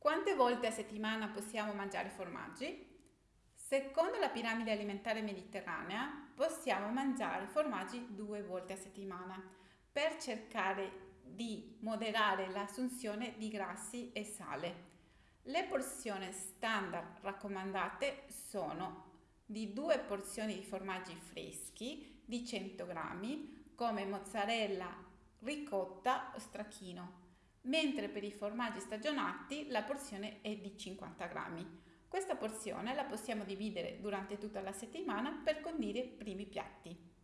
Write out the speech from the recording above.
Quante volte a settimana possiamo mangiare formaggi? Secondo la piramide alimentare mediterranea possiamo mangiare formaggi due volte a settimana per cercare di moderare l'assunzione di grassi e sale. Le porzioni standard raccomandate sono di due porzioni di formaggi freschi di 100 grammi come mozzarella, ricotta o stracchino mentre per i formaggi stagionati la porzione è di 50 grammi. Questa porzione la possiamo dividere durante tutta la settimana per condire i primi piatti.